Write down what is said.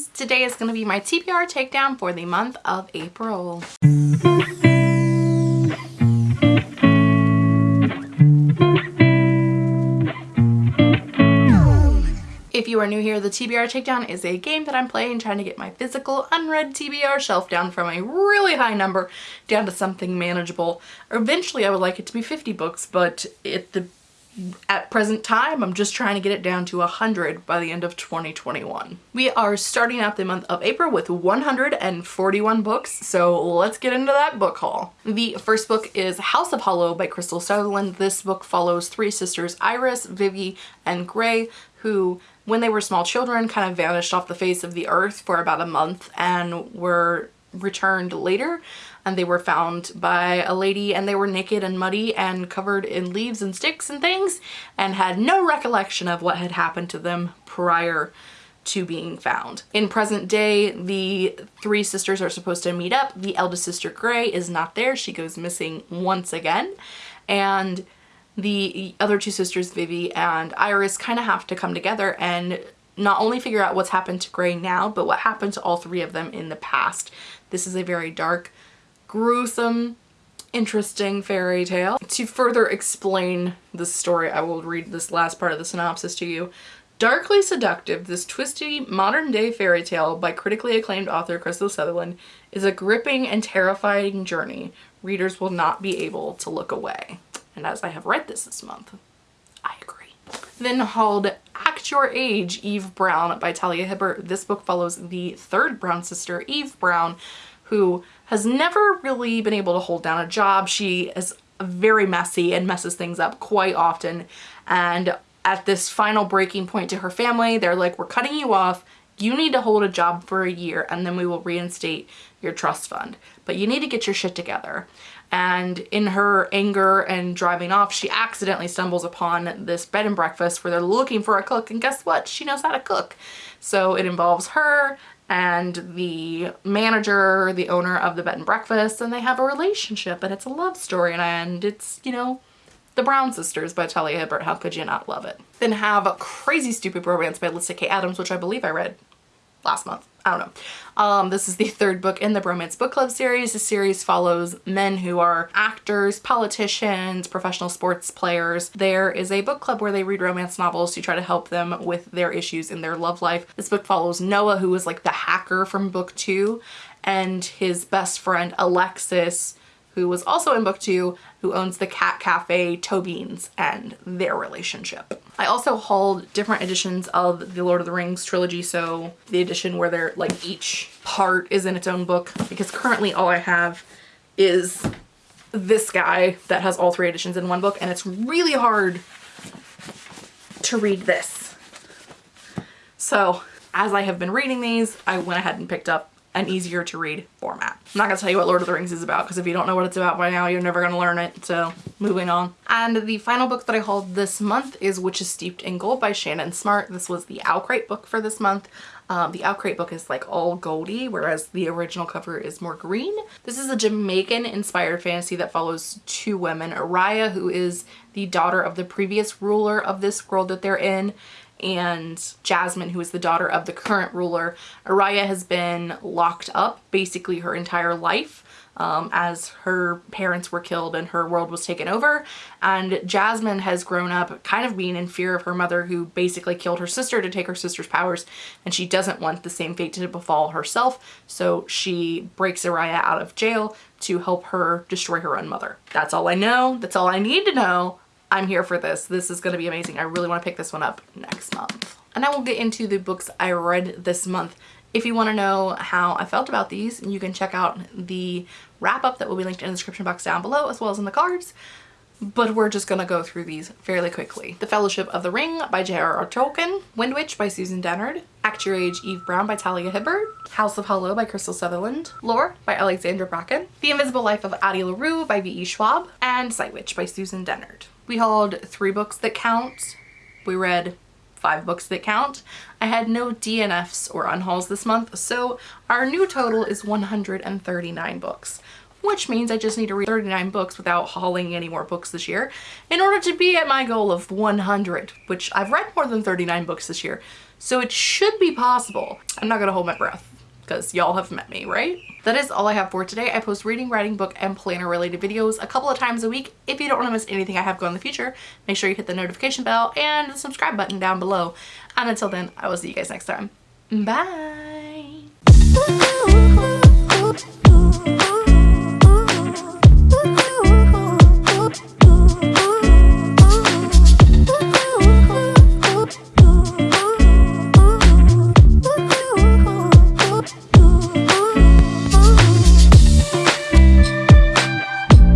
Adams. Today is going to be my TBR takedown for the month of April. If you are new here, the TBR Takedown is a game that I'm playing trying to get my physical unread TBR shelf down from a really high number down to something manageable. Eventually I would like it to be 50 books, but at the at present time, I'm just trying to get it down to 100 by the end of 2021. We are starting out the month of April with 141 books, so let's get into that book haul. The first book is House of Hollow by Krystal Sutherland. This book follows three sisters, Iris, Vivi, and Gray, who when they were small children kind of vanished off the face of the earth for about a month and were returned later and they were found by a lady and they were naked and muddy and covered in leaves and sticks and things and had no recollection of what had happened to them prior to being found. In present day, the three sisters are supposed to meet up. The eldest sister, Gray, is not there. She goes missing once again. And the other two sisters, Vivi and Iris, kind of have to come together and not only figure out what's happened to Gray now, but what happened to all three of them in the past. This is a very dark, gruesome, interesting fairy tale. To further explain the story, I will read this last part of the synopsis to you. Darkly seductive, this twisty modern-day fairy tale by critically acclaimed author Krystal Sutherland is a gripping and terrifying journey. Readers will not be able to look away and as I have read this this month, I agree. Then hauled Act Your Age, Eve Brown by Talia Hibbert. This book follows the third Brown sister, Eve Brown, who has never really been able to hold down a job. She is very messy and messes things up quite often. And at this final breaking point to her family, they're like, we're cutting you off. You need to hold a job for a year and then we will reinstate your trust fund. But you need to get your shit together and in her anger and driving off she accidentally stumbles upon this bed and breakfast where they're looking for a cook and guess what she knows how to cook so it involves her and the manager the owner of the bed and breakfast and they have a relationship and it's a love story and it's you know the Brown Sisters by Talia Hibbert. How could you not love it? Then have Crazy Stupid Bromance by Lyssa Kay Adams, which I believe I read last month. I don't know. Um, this is the third book in the Bromance Book Club series. The series follows men who are actors, politicians, professional sports players. There is a book club where they read romance novels to try to help them with their issues in their love life. This book follows Noah, who is like the hacker from book two, and his best friend Alexis, who was also in book two, who owns the cat cafe Tobin's and their relationship. I also hauled different editions of the Lord of the Rings trilogy, so the edition where they're like each part is in its own book because currently all I have is this guy that has all three editions in one book and it's really hard to read this. So as I have been reading these, I went ahead and picked up an easier to read format. I'm not gonna tell you what Lord of the Rings is about because if you don't know what it's about by now, you're never gonna learn it. So moving on. And the final book that I hauled this month is Witches Steeped in Gold by Shannon Smart. This was the OwlCrate book for this month. Um, the OwlCrate book is like all goldy, whereas the original cover is more green. This is a Jamaican inspired fantasy that follows two women, Araya, who is the daughter of the previous ruler of this world that they're in, and Jazmyne, who is the daughter of the current ruler. Araya has been locked up basically her entire life um, as her parents were killed and her world was taken over. And Jazmyne has grown up kind of being in fear of her mother who basically killed her sister to take her sister's powers and she doesn't want the same fate to befall herself. So she breaks Araya out of jail to help her destroy her own mother. That's all I know. That's all I need to know I'm here for this. This is going to be amazing. I really want to pick this one up next month. And I will get into the books I read this month. If you want to know how I felt about these, you can check out the wrap up that will be linked in the description box down below as well as in the cards. But we're just gonna go through these fairly quickly. The Fellowship of the Ring by J.R.R. Tolkien, Wind Witch by Susan Dennard, Act Your Age Eve Brown by Talia Hibbert, House of Hollow by Krystal Sutherland, Lore by Alexandra Bracken, The Invisible Life of Addie LaRue by V.E. Schwab, and Sight Witch by Susan Dennard. We hauled three books that count. We read five books that count. I had no DNFs or unhauls this month, so our new total is 139 books, which means I just need to read 39 books without hauling any more books this year in order to be at my goal of 100, which I've read more than 39 books this year. So it should be possible. I'm not gonna hold my breath because y'all have met me, right? That is all I have for today. I post reading, writing, book, and planner related videos a couple of times a week. If you don't want to miss anything I have going in the future, make sure you hit the notification bell and the subscribe button down below. And until then, I will see you guys next time. Bye!